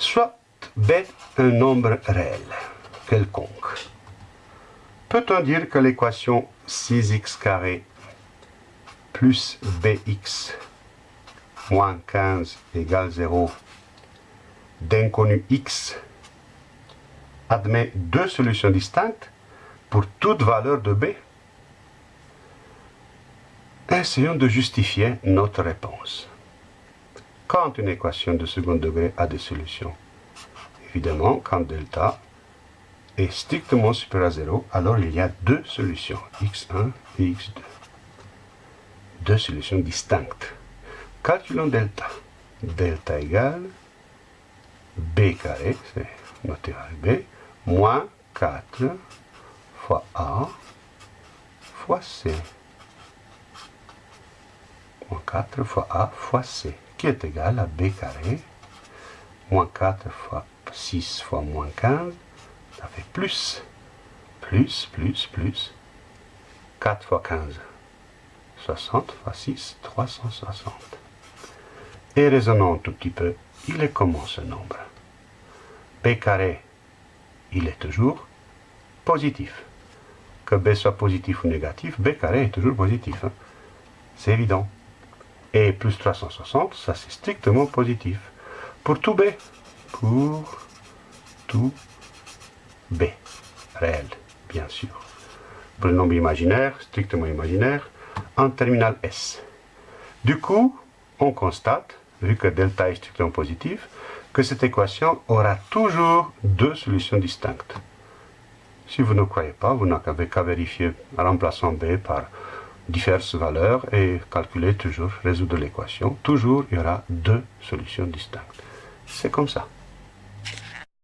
soit b un nombre réel, quelconque. Peut-on dire que l'équation 6x carré plus bx moins 15 égale 0 d'inconnu x admet deux solutions distinctes pour toute valeur de b? Essayons de justifier notre réponse. Quand une équation de second degré a des solutions Évidemment, quand delta est strictement supérieur à 0, alors il y a deux solutions, x1 et x2. Deux solutions distinctes. Calculons delta. Delta égale b carré, c'est noté avec b, moins 4 fois a fois c. Moins 4 fois a fois c, qui est égal à b carré, moins 4 fois 6 fois moins 15, ça fait plus, plus, plus, plus, 4 fois 15, 60 fois 6, 360. Et raisonnons un tout petit peu, il est comment ce nombre? b carré, il est toujours positif. Que b soit positif ou négatif, b carré est toujours positif. Hein. C'est évident. Et plus 360, ça c'est strictement positif. Pour tout b. Pour tout b. Réel, bien sûr. Pour le nombre imaginaire, strictement imaginaire, en terminal S. Du coup, on constate, vu que delta est strictement positif, que cette équation aura toujours deux solutions distinctes. Si vous ne croyez pas, vous n'avez qu'à vérifier en remplaçant b par diverses valeurs et calculer toujours, résoudre l'équation. Toujours, il y aura deux solutions distinctes. C'est comme ça.